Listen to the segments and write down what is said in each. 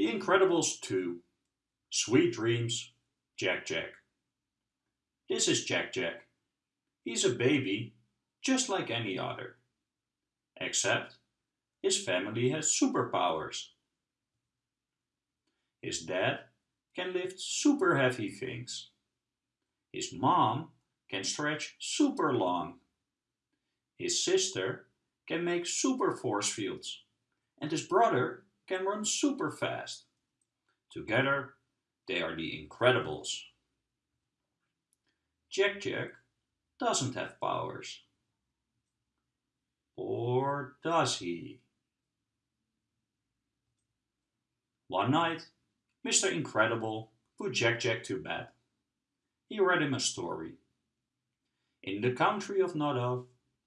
The Incredibles 2 Sweet Dreams Jack Jack This is Jack Jack. He's a baby just like any other. Except his family has superpowers. His dad can lift super heavy things. His mom can stretch super long. His sister can make super force fields. And his brother can run super fast. Together, they are the Incredibles. Jack Jack doesn't have powers. Or does he? One night, Mr. Incredible put Jack Jack to bed. He read him a story. In the country of Nod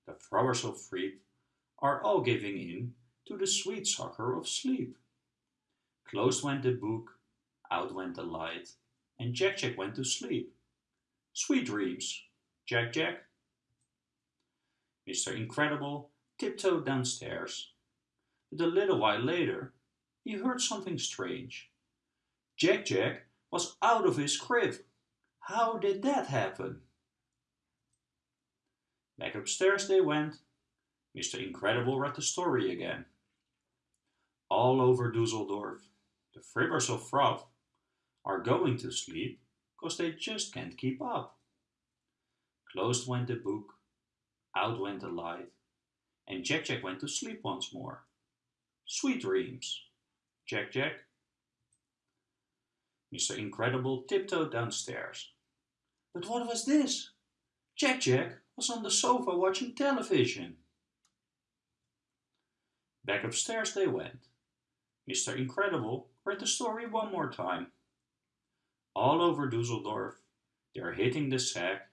the throwers of fruit are all giving in to the sweet succor of sleep. Closed went the book, out went the light, and Jack Jack went to sleep. Sweet dreams, Jack Jack. Mr. Incredible tiptoed downstairs, but a little while later he heard something strange. Jack Jack was out of his crib. How did that happen? Back upstairs they went. Mr. Incredible read the story again. All over Dusseldorf, the fribbers of froth are going to sleep because they just can't keep up. Closed went the book, out went the light, and Jack Jack went to sleep once more. Sweet dreams, Jack Jack. Mr. Incredible tiptoed downstairs. But what was this? Jack Jack was on the sofa watching television. Back upstairs they went. Mr. Incredible read the story one more time. All over Dusseldorf, they're hitting the sack.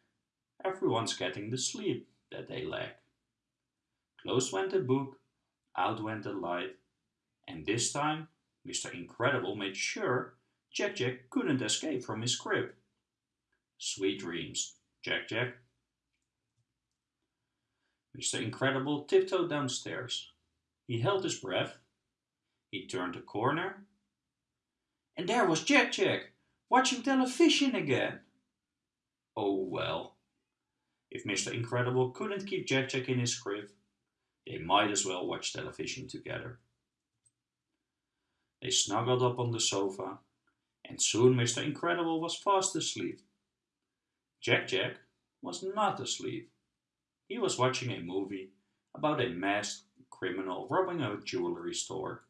Everyone's getting the sleep that they lack. Closed went the book, out went the light, and this time Mr. Incredible made sure Jack Jack couldn't escape from his crib. Sweet dreams, Jack Jack. Mr. Incredible tiptoed downstairs. He held his breath. He turned a corner. And there was Jack Jack, watching television again. Oh well. If Mr. Incredible couldn't keep Jack Jack in his crib, they might as well watch television together. They snuggled up on the sofa, and soon Mr. Incredible was fast asleep. Jack Jack was not asleep. He was watching a movie about a masked criminal robbing a jewelry store.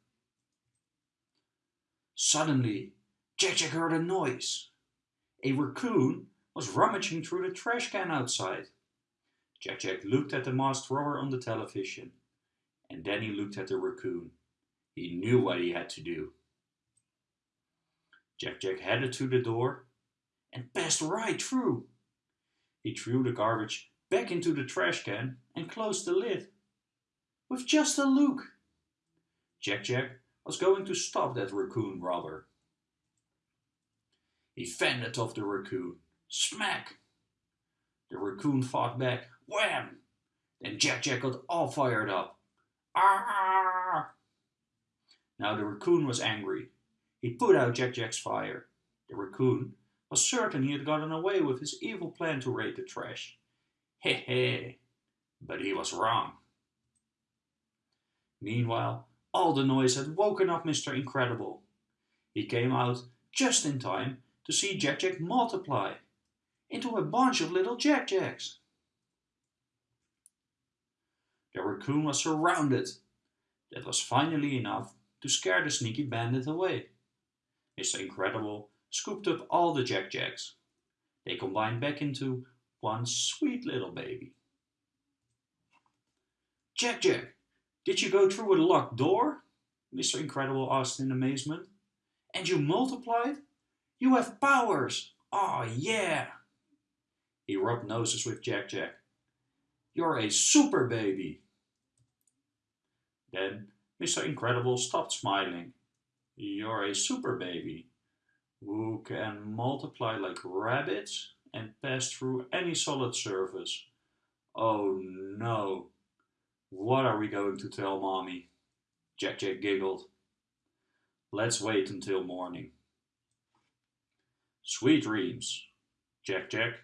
Suddenly, Jack Jack heard a noise. A raccoon was rummaging through the trash can outside. Jack Jack looked at the masked robber on the television, and then he looked at the raccoon. He knew what he had to do. Jack Jack headed to the door and passed right through. He threw the garbage back into the trash can and closed the lid. With just a look. Jack Jack was going to stop that raccoon robber. He fended off the raccoon. Smack! The raccoon fought back. Wham! Then Jack Jack got all fired up. Ah! Now the raccoon was angry. He put out Jack Jack's fire. The raccoon was certain he had gotten away with his evil plan to raid the trash. He he! But he was wrong. Meanwhile, all the noise had woken up Mr. Incredible. He came out just in time to see Jack Jack multiply into a bunch of little Jack Jacks. The raccoon was surrounded. That was finally enough to scare the sneaky bandit away. Mr. Incredible scooped up all the Jack Jacks. They combined back into one sweet little baby. Jack Jack, did you go through a locked door? Mr. Incredible asked in amazement. And you multiplied? You have powers! Oh yeah! He rubbed noses with Jack Jack. You're a super baby! Then Mr. Incredible stopped smiling. You're a super baby who can multiply like rabbits and pass through any solid surface. Oh no! What are we going to tell mommy? Jack Jack giggled. Let's wait until morning. Sweet dreams, Jack Jack.